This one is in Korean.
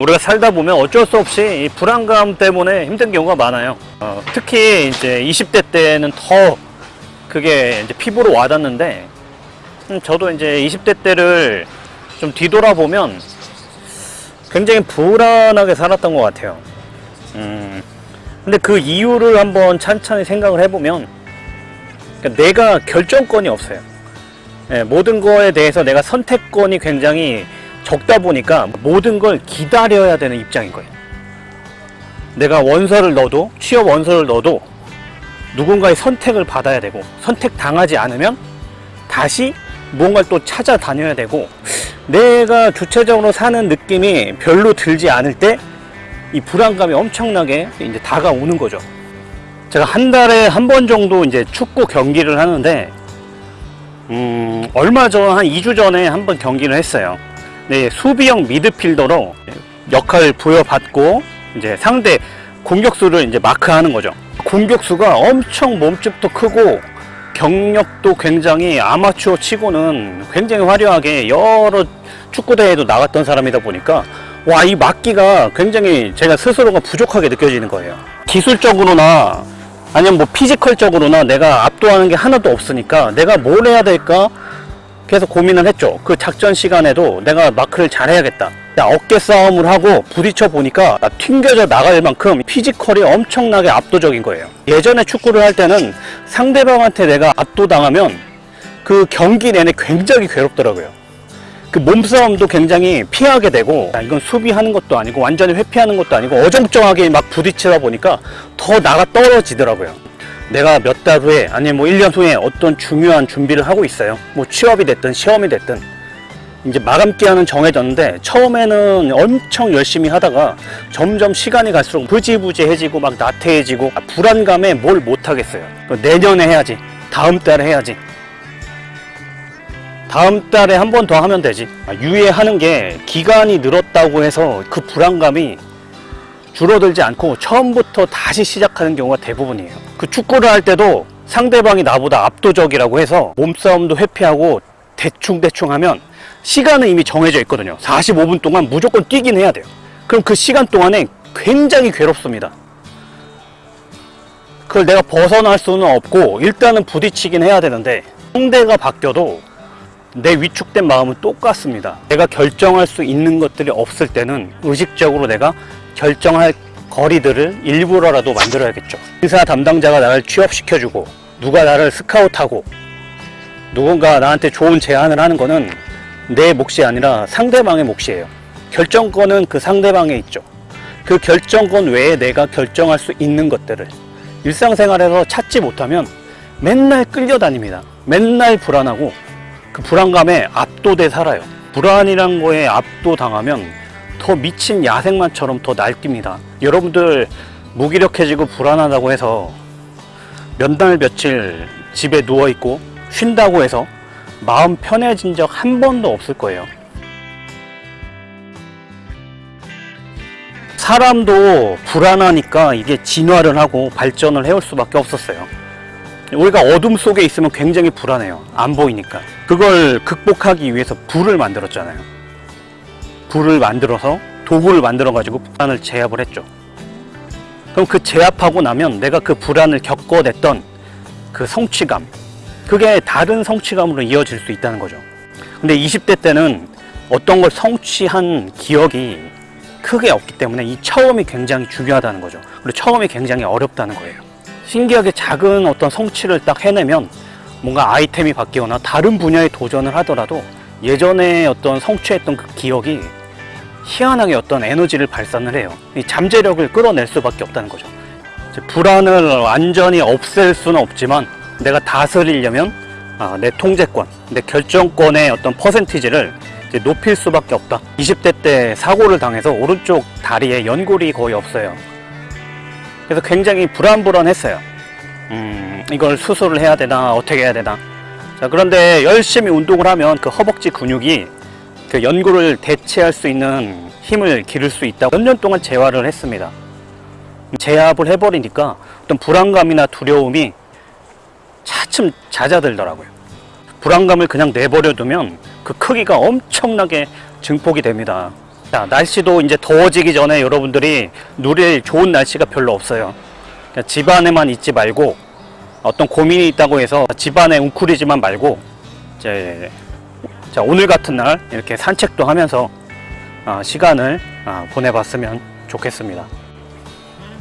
우리가 살다 보면 어쩔 수 없이 이 불안감 때문에 힘든 경우가 많아요. 어, 특히 이제 20대 때는 더 그게 이제 피부로 와닿는데, 음, 저도 이제 20대 때를 좀 뒤돌아보면 굉장히 불안하게 살았던 것 같아요. 음, 근데 그 이유를 한번 찬찬히 생각을 해보면, 그러니까 내가 결정권이 없어요. 예, 모든 거에 대해서 내가 선택권이 굉장히 적다 보니까 모든 걸 기다려야 되는 입장인 거예요. 내가 원서를 넣어도 취업 원서를 넣어도 누군가의 선택을 받아야 되고 선택 당하지 않으면 다시 뭔가를 또 찾아다녀야 되고 내가 주체적으로 사는 느낌이 별로 들지 않을 때 이 불안감이 엄청나게 이제 다가오는 거죠. 제가 한 달에 한 번 정도 이제 축구 경기를 하는데 음, 얼마 전 한 2주 전에 한 번 경기를 했어요. 네, 수비형 미드필더로 역할을 부여받고 이제 상대 공격수를 이제 마크하는 거죠. 공격수가 엄청 몸집도 크고 경력도 굉장히 아마추어 치고는 굉장히 화려하게 여러 축구 대회도 나갔던 사람이다 보니까 와 이 막기가 굉장히 제가 스스로가 부족하게 느껴지는 거예요. 기술적으로나 아니면 뭐 physical적으로나 내가 압도하는 게 하나도 없으니까 내가 뭘 해야 될까 계속 고민을 했죠. 그 작전 시간에도 내가 마크를 잘 해야겠다. 어깨 싸움을 하고 부딪혀 보니까 나 튕겨져 나갈 만큼 physical이 엄청나게 압도적인 거예요. 예전에 축구를 할 때는 상대방한테 내가 압도당하면 그 경기 내내 굉장히 괴롭더라고요. 그 몸싸움도 굉장히 피하게 되고 야, 이건 수비하는 것도 아니고 완전히 회피하는 것도 아니고 어정쩡하게 막 부딪히다 보니까 더 나가 떨어지더라고요. 내가 몇 달 후에 아니면 뭐 1년 후에 어떤 중요한 준비를 하고 있어요. 뭐 취업이 됐든 시험이 됐든 이제 마감 기한은 정해졌는데 처음에는 엄청 열심히 하다가 점점 시간이 갈수록 부지부지해지고 막 나태해지고 아, 불안감에 뭘 못하겠어요. 내년에 해야지. 다음 달에 해야지. 다음 달에 한 번 더 하면 되지. 아, 유예하는 게 기간이 늘었다고 해서 그 불안감이 줄어들지 않고 처음부터 다시 시작하는 경우가 대부분이에요. 그 축구를 할 때도 상대방이 나보다 압도적이라고 해서 몸싸움도 회피하고 대충대충 하면 시간은 이미 정해져 있거든요. 45분 동안 무조건 뛰긴 해야 돼요. 그럼 그 시간 동안에 굉장히 괴롭습니다. 그걸 내가 벗어날 수는 없고 일단은 부딪히긴 해야 되는데 상대가 바뀌어도 내 위축된 마음은 똑같습니다. 내가 결정할 수 있는 것들이 없을 때는 의식적으로 내가 결정할 거리들을 일부러라도 만들어야겠죠. 인사 담당자가 나를 취업시켜주고 누가 나를 스카우트하고 누군가 나한테 좋은 제안을 하는 거는 내 몫이 아니라 상대방의 몫이에요. 결정권은 그 상대방에 있죠. 그 결정권 외에 내가 결정할 수 있는 것들을 일상생활에서 찾지 못하면 맨날 끌려다닙니다. 맨날 불안하고 그 불안감에 압도돼 살아요. 불안이란 거에 압도당하면 더 미친 야생마처럼 더 날뜁니다. 여러분들 무기력해지고 불안하다고 해서 몇 날 며칠 집에 누워 있고 쉰다고 해서 마음 편해진 적 한 번도 없을 거예요. 사람도 불안하니까 이게 진화를 하고 발전을 해올 수밖에 없었어요. 우리가 어둠 속에 있으면 굉장히 불안해요. 안 보이니까. 그걸 극복하기 위해서 불을 만들었잖아요. 불을 만들어서 도구를 만들어 가지고 불안을 제압을 했죠. 그럼 그 제압하고 나면 내가 그 불안을 겪어냈던 그 성취감, 그게 다른 성취감으로 이어질 수 있다는 거죠. 근데 20대 때는 어떤 걸 성취한 기억이 크게 없기 때문에 이 처음이 굉장히 중요하다는 거죠. 그리고 처음이 굉장히 어렵다는 거예요. 신기하게 작은 어떤 성취를 딱 해내면 뭔가 아이템이 바뀌거나 다른 분야에 도전을 하더라도 예전에 어떤 성취했던 그 기억이 희한하게 어떤 에너지를 발산을 해요. 이 잠재력을 끌어낼 수밖에 없다는 거죠. 불안을 완전히 없앨 수는 없지만 내가 다스리려면 아, 내 통제권, 내 결정권의 어떤 퍼센티지를 높일 수밖에 없다. 20대 때 사고를 당해서 오른쪽 다리에 연골이 거의 없어요. 그래서 굉장히 불안불안했어요. 음, 이걸 수술을 해야 되나, 어떻게 해야 되나. 자, 그런데 열심히 운동을 하면 그 허벅지 근육이 그 연골을 대체할 수 있는 힘을 기를 수 있다고 몇 년 동안 재활을 했습니다. 제압을 해버리니까 어떤 불안감이나 두려움이 차츰 잦아들더라고요. 불안감을 그냥 내버려 두면 그 크기가 엄청나게 증폭이 됩니다. 자, 날씨도 이제 더워지기 전에 여러분들이 누릴 좋은 날씨가 별로 없어요. 집 안에만 있지 말고 어떤 고민이 있다고 해서 집 안에 웅크리지만 말고 이제 자 오늘 같은 날 이렇게 산책도 하면서 어, 시간을 어, 보내봤으면 좋겠습니다.